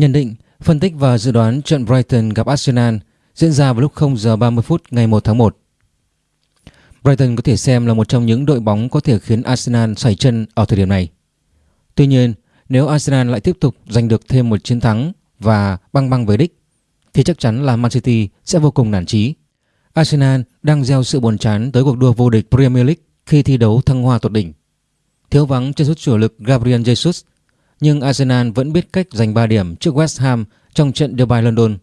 Nhận định, phân tích và dự đoán trận Brighton gặp Arsenal diễn ra vào lúc 0 giờ 30 phút ngày 1 tháng 1. Brighton có thể xem là một trong những đội bóng có thể khiến Arsenal xoay chân ở thời điểm này. Tuy nhiên, nếu Arsenal lại tiếp tục giành được thêm một chiến thắng và băng băng với đích, thì chắc chắn là Man City sẽ vô cùng nản chí. Arsenal đang gieo sự buồn chán tới cuộc đua vô địch Premier League khi thi đấu thăng hoa tột đỉnh. Thiếu vắng chân sút chủ lực Gabriel Jesus, nhưng Arsenal vẫn biết cách giành 3 điểm trước West Ham trong trận Derby London.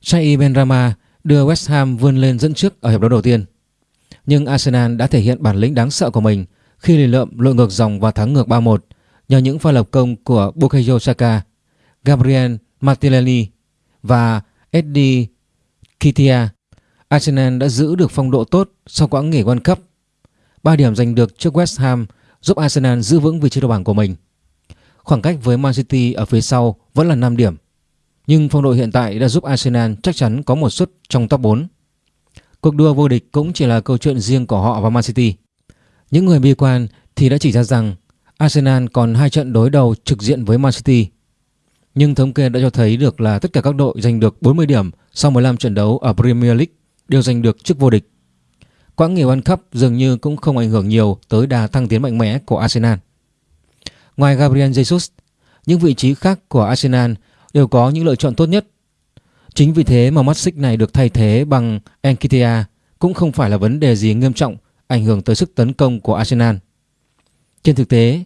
Chai Benrahma đưa West Ham vươn lên dẫn trước ở hiệp đấu đầu tiên. Nhưng Arsenal đã thể hiện bản lĩnh đáng sợ của mình khi lì lợm lội ngược dòng và thắng ngược 3-1 nhờ những pha lập công của Bukayo Saka, Gabriel Martinelli và Eddie Kitia. Arsenal đã giữ được phong độ tốt sau quãng nghỉ World Cup. 3 điểm giành được trước West Ham giúp Arsenal giữ vững vị trí đầu bảng của mình. Khoảng cách với Man City ở phía sau vẫn là 5 điểm. Nhưng phong độ hiện tại đã giúp Arsenal chắc chắn có một suất trong top 4. Cuộc đua vô địch cũng chỉ là câu chuyện riêng của họ và Man City. Những người bi quan thì đã chỉ ra rằng Arsenal còn hai trận đối đầu trực diện với Man City. Nhưng thống kê đã cho thấy được là tất cả các đội giành được 40 điểm sau 15 trận đấu ở Premier League đều giành được chức vô địch. Quãng nghỉ World Cup dường như cũng không ảnh hưởng nhiều tới đà thăng tiến mạnh mẽ của Arsenal. Ngoài Gabriel Jesus, những vị trí khác của Arsenal đều có những lựa chọn tốt nhất. Chính vì thế mà mắt xích này được thay thế bằng Enkitia cũng không phải là vấn đề gì nghiêm trọng ảnh hưởng tới sức tấn công của Arsenal. Trên thực tế,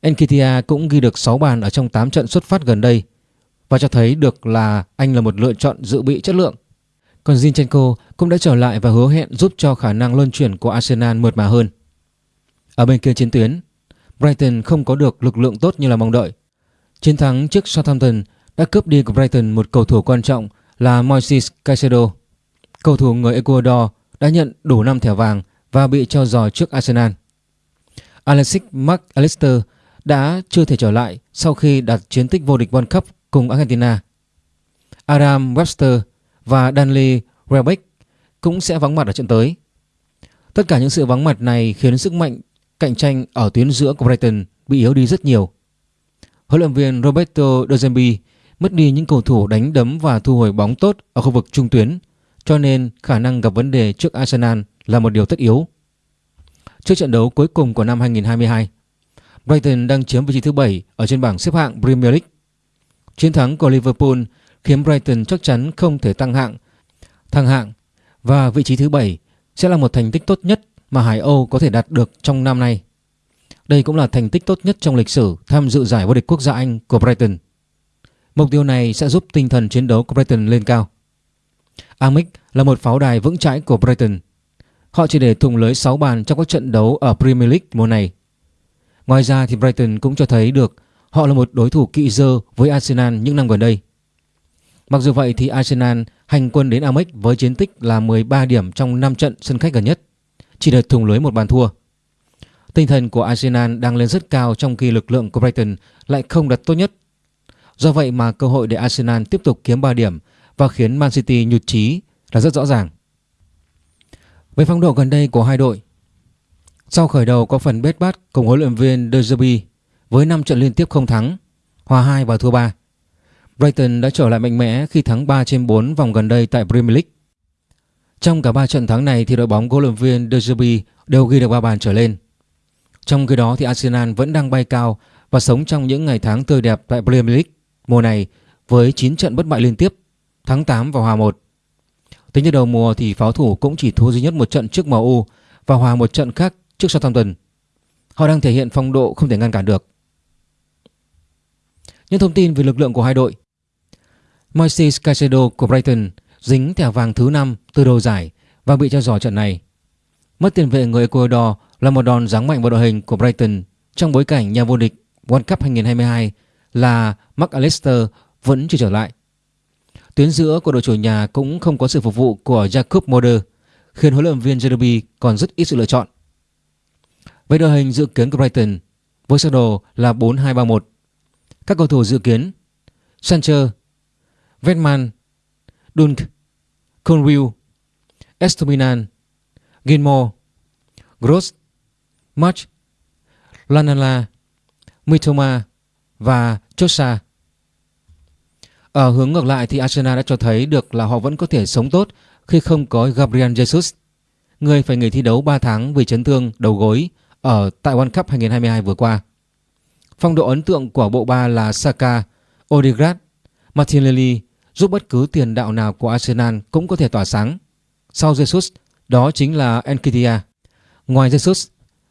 Enkitia cũng ghi được 6 bàn ở trong 8 trận xuất phát gần đây và cho thấy được là anh là một lựa chọn dự bị chất lượng. Còn Zinchenko cũng đã trở lại và hứa hẹn giúp cho khả năng luân chuyển của Arsenal mượt mà hơn. Ở bên kia chiến tuyến, Brighton không có được lực lượng tốt như là mong đợi. Chiến thắng trước Southampton đã cướp đi của Brighton một cầu thủ quan trọng là Moises Caicedo. Cầu thủ người Ecuador đã nhận đủ 5 thẻ vàng và bị cho giò trước Arsenal. Alexis Mac Allister đã chưa thể trở lại sau khi đạt chiến tích vô địch World Cup cùng Argentina. Adam Webster và Danley Rebeck cũng sẽ vắng mặt ở trận tới. Tất cả những sự vắng mặt này khiến sức mạnh cạnh tranh ở tuyến giữa của Brighton bị yếu đi rất nhiều. Huấn luyện viên Roberto De Zerbi mất đi những cầu thủ đánh đấm và thu hồi bóng tốt ở khu vực trung tuyến, cho nên khả năng gặp vấn đề trước Arsenal là một điều tất yếu. Trước trận đấu cuối cùng của năm 2022, Brighton đang chiếm vị trí thứ 7 ở trên bảng xếp hạng Premier League. Chiến thắng của Liverpool khiến Brighton chắc chắn không thể tăng hạng, thăng hạng và vị trí thứ 7 sẽ là một thành tích tốt nhất mà Hải Âu có thể đạt được trong năm nay. Đây cũng là thành tích tốt nhất trong lịch sử tham dự giải vô địch quốc gia Anh của Brighton. Mục tiêu này sẽ giúp tinh thần chiến đấu của Brighton lên cao. Amic là một pháo đài vững chãi của Brighton. Họ chỉ để thủng lưới 6 bàn trong các trận đấu ở Premier League mùa này. Ngoài ra thì Brighton cũng cho thấy được họ là một đối thủ kỵ dơ với Arsenal những năm gần đây. Mặc dù vậy thì Arsenal hành quân đến Amex với chiến tích là 13 điểm trong 5 trận sân khách gần nhất, chỉ được thủng lưới một bàn thua. Tinh thần của Arsenal đang lên rất cao trong khi lực lượng của Brighton lại không đặt tốt nhất. Do vậy mà cơ hội để Arsenal tiếp tục kiếm 3 điểm và khiến Man City nhụt chí là rất rõ ràng. Về phong độ gần đây của hai đội, sau khởi đầu có phần bết bát cùng huấn luyện viên De Zerbi với 5 trận liên tiếp không thắng, hòa 2 và thua 3. Brighton đã trở lại mạnh mẽ khi thắng 3 trên 4 vòng gần đây tại Premier League. Trong cả 3 trận thắng này thì đội bóng của huấn luyện viên De Zerbi đều ghi được 3 bàn trở lên. Trong khi đó thì Arsenal vẫn đang bay cao và sống trong những ngày tháng tươi đẹp tại Premier League mùa này với 9 trận bất bại liên tiếp, thắng 8 và hòa 1. Tính đến đầu mùa thì pháo thủ cũng chỉ thua duy nhất một trận trước MU và hòa một trận khác trước Southampton. Họ đang thể hiện phong độ không thể ngăn cản được. Những thông tin về lực lượng của hai đội. Moises Caicedo của Brighton dính thẻ vàng thứ 5 từ đầu giải và bị treo giò trận này. Mất tiền vệ người Ecuador là một đòn giáng mạnh vào đội hình của Brighton trong bối cảnh nhà vô địch World Cup 2022 là Mark Allister vẫn chưa trở lại. Tuyến giữa của đội chủ nhà cũng không có sự phục vụ của Jacob Mulder khiến huấn luyện viên Jeremy còn rất ít sự lựa chọn. Với đội hình dự kiến của Brighton với sơ đồ là 4-2-3-1. Các cầu thủ dự kiến Sanchez, Vetman, Dunk, Conwill, Estominan, Gilmore, Gross, March, Lanala, Mitoma và Chosa. Ở hướng ngược lại thì Arsenal đã cho thấy được là họ vẫn có thể sống tốt khi không có Gabriel Jesus, người phải nghỉ thi đấu 3 tháng vì chấn thương đầu gối ở tại World Cup 2022 vừa qua. Phong độ ấn tượng của bộ ba là Saka, Odegaard, Martinelli giúp bất cứ tiền đạo nào của Arsenal cũng có thể tỏa sáng. Sau Jesus, đó chính là Nketiah. Ngoài Jesus,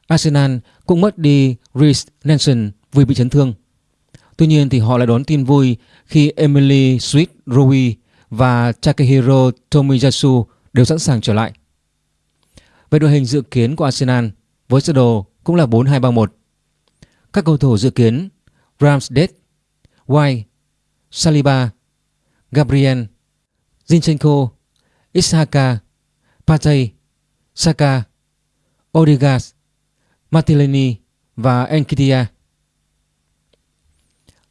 Arsenal cũng mất đi Reece Nelson vì bị chấn thương. Tuy nhiên thì họ lại đón tin vui khi Emily Sweet Rowe và Takehiro Tomiyasu đều sẵn sàng trở lại. Về đội hình dự kiến của Arsenal với sơ đồ cũng là 4-2-3-1. Các cầu thủ dự kiến Ramsdale, White, Saliba, Gabriel, Zinchenko, Ishaka, Partey, Saka, Odegaard, Martinelli và Enkitia.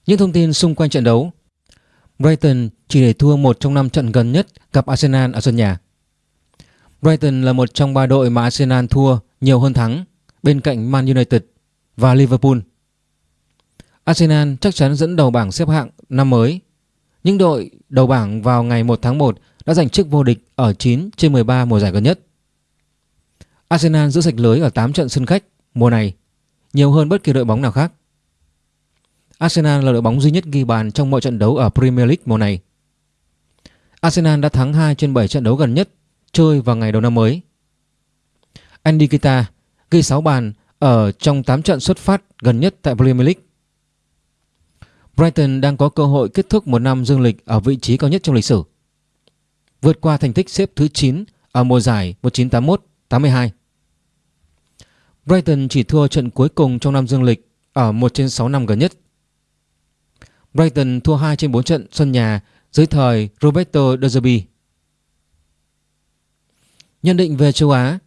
Những thông tin xung quanh trận đấu Brighton chỉ để thua một trong năm trận gần nhất gặp Arsenal ở sân nhà. Brighton là một trong ba đội mà Arsenal thua nhiều hơn thắng bên cạnh Man United và Liverpool. Arsenal chắc chắn dẫn đầu bảng xếp hạng năm mới. Những đội đầu bảng vào ngày 1 tháng 1 đã giành chức vô địch ở 9 trên 13 mùa giải gần nhất. Arsenal giữ sạch lưới ở 8 trận sân khách mùa này, nhiều hơn bất kỳ đội bóng nào khác. Arsenal là đội bóng duy nhất ghi bàn trong mọi trận đấu ở Premier League mùa này. Arsenal đã thắng 2 trên 7 trận đấu gần nhất chơi vào ngày đầu năm mới. Andy Kita ghi 6 bàn ở trong 8 trận xuất phát gần nhất tại Premier League. Brighton đang có cơ hội kết thúc một năm dương lịch ở vị trí cao nhất trong lịch sử. Vượt qua thành tích xếp thứ 9 ở mùa giải 1981-82. Brighton chỉ thua trận cuối cùng trong năm dương lịch ở 1 trên 6 năm gần nhất. Brighton thua 2 trên 4 trận sân nhà dưới thời Roberto De Zerbi. Nhận định về châu Á,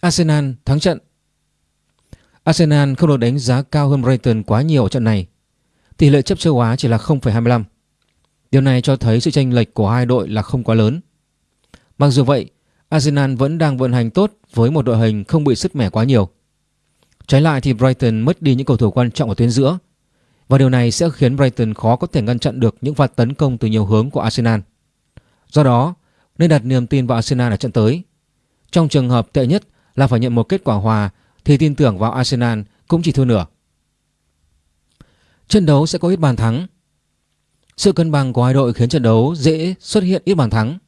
Arsenal thắng trận Arsenal không được đánh giá cao hơn Brighton quá nhiều ở trận này. Tỷ lệ chấp châu Á chỉ là 0,25. Điều này cho thấy sự chênh lệch của hai đội là không quá lớn. Mặc dù vậy, Arsenal vẫn đang vận hành tốt với một đội hình không bị sứt mẻ quá nhiều. Trái lại thì Brighton mất đi những cầu thủ quan trọng ở tuyến giữa và điều này sẽ khiến Brighton khó có thể ngăn chặn được những pha tấn công từ nhiều hướng của Arsenal. Do đó, nên đặt niềm tin vào Arsenal ở trận tới. Trong trường hợp tệ nhất là phải nhận một kết quả hòa thì tin tưởng vào Arsenal cũng chỉ thua nửa. Trận đấu sẽ có ít bàn thắng. Sự cân bằng của hai đội khiến trận đấu dễ xuất hiện ít bàn thắng.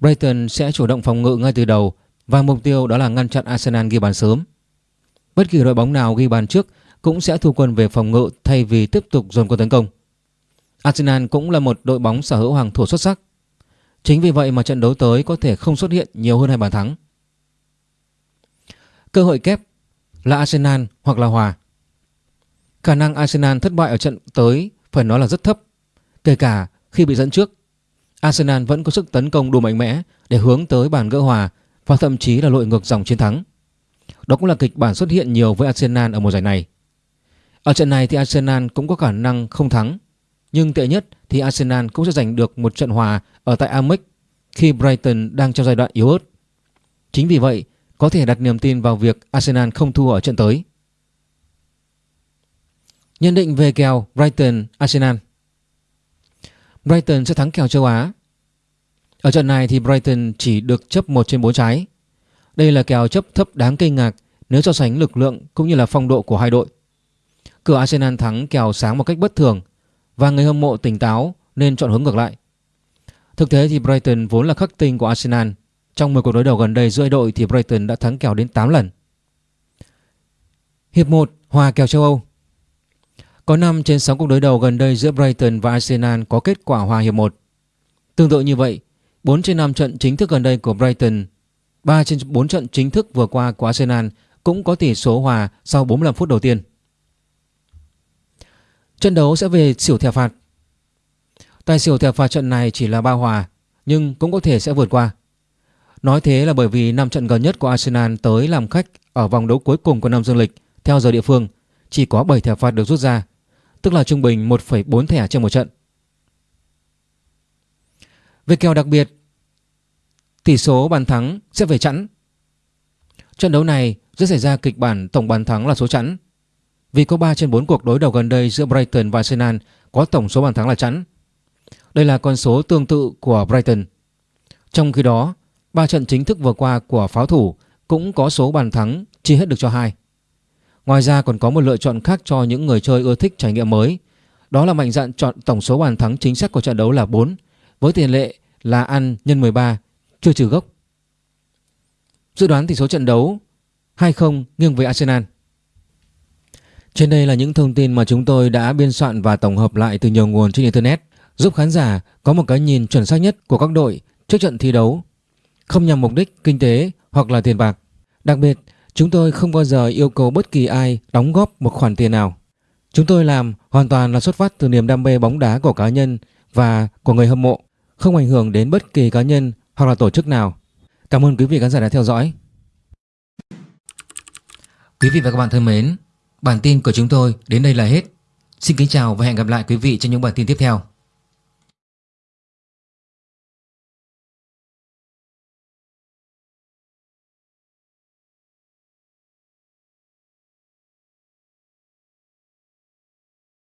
Brighton sẽ chủ động phòng ngự ngay từ đầu và mục tiêu đó là ngăn chặn Arsenal ghi bàn sớm. Bất kỳ đội bóng nào ghi bàn trước cũng sẽ thu quân về phòng ngự thay vì tiếp tục dồn quân tấn công. Arsenal cũng là một đội bóng sở hữu hàng thủ xuất sắc. Chính vì vậy mà trận đấu tới có thể không xuất hiện nhiều hơn hai bàn thắng. Cơ hội kép là Arsenal hoặc là hòa. Khả năng Arsenal thất bại ở trận tới phải nói là rất thấp. Kể cả khi bị dẫn trước, Arsenal vẫn có sức tấn công đủ mạnh mẽ để hướng tới bàn gỡ hòa và thậm chí là lội ngược dòng chiến thắng. Đó cũng là kịch bản xuất hiện nhiều với Arsenal ở mùa giải này. Ở trận này thì Arsenal cũng có khả năng không thắng, nhưng tệ nhất thì Arsenal cũng sẽ giành được một trận hòa ở tại Amex khi Brighton đang trong giai đoạn yếu ớt. Chính vì vậy, có thể đặt niềm tin vào việc Arsenal không thua ở trận tới. Nhận định về kèo Brighton Arsenal. Brighton sẽ thắng kèo châu Á. Ở trận này thì Brighton chỉ được chấp 1 trên 4 trái. Đây là kèo chấp thấp đáng kinh ngạc nếu so sánh lực lượng cũng như là phong độ của hai đội. Cửa Arsenal thắng kèo sáng một cách bất thường và người hâm mộ tỉnh táo nên chọn hướng ngược lại. Thực tế thì Brighton vốn là khắc tinh của Arsenal. Trong 10 cuộc đối đầu gần đây giữa đội thì Brighton đã thắng kèo đến 8 lần. Hiệp 1 hòa kèo châu Âu. Có 5 trên 6 cuộc đối đầu gần đây giữa Brighton và Arsenal có kết quả hòa hiệp 1. Tương tự như vậy, 4 trên 5 trận chính thức gần đây của Brighton, 3 trên 4 trận chính thức vừa qua của Arsenal cũng có tỷ số hòa sau 45 phút đầu tiên. Trận đấu sẽ về xỉu thẻ phạt. Tài xỉu thẻ phạt trận này chỉ là ba hòa nhưng cũng có thể sẽ vượt qua. Nói thế là bởi vì 5 trận gần nhất của Arsenal tới làm khách ở vòng đấu cuối cùng của năm dương lịch theo giờ địa phương chỉ có 7 thẻ phạt được rút ra, tức là trung bình 1,4 thẻ trên một trận. Về kèo đặc biệt, tỷ số bàn thắng sẽ về chẵn. Trận đấu này sẽ xảy ra kịch bản tổng bàn thắng là số chẵn vì có 3 trên 4 cuộc đối đầu gần đây giữa Brighton và Arsenal có tổng số bàn thắng là chẵn. Đây là con số tương tự của Brighton. Trong khi đó, ba trận chính thức vừa qua của pháo thủ cũng có số bàn thắng chia hết được cho hai. Ngoài ra còn có một lựa chọn khác cho những người chơi ưa thích trải nghiệm mới. Đó là mạnh dạn chọn tổng số bàn thắng chính xác của trận đấu là 4 với tiền lệ là ăn nhân 13 chưa trừ gốc. Dự đoán tỷ số trận đấu 2-0 nghiêng về Arsenal. Trên đây là những thông tin mà chúng tôi đã biên soạn và tổng hợp lại từ nhiều nguồn trên Internet giúp khán giả có một cái nhìn chuẩn xác nhất của các đội trước trận thi đấu không nhằm mục đích kinh tế hoặc là tiền bạc. Đặc biệt, chúng tôi không bao giờ yêu cầu bất kỳ ai đóng góp một khoản tiền nào. Chúng tôi làm hoàn toàn là xuất phát từ niềm đam mê bóng đá của cá nhân và của người hâm mộ, không ảnh hưởng đến bất kỳ cá nhân hoặc là tổ chức nào. Cảm ơn quý vị khán giả đã theo dõi. Quý vị và các bạn thân mến, bản tin của chúng tôi đến đây là hết. Xin kính chào và hẹn gặp lại quý vị trong những bản tin tiếp theo.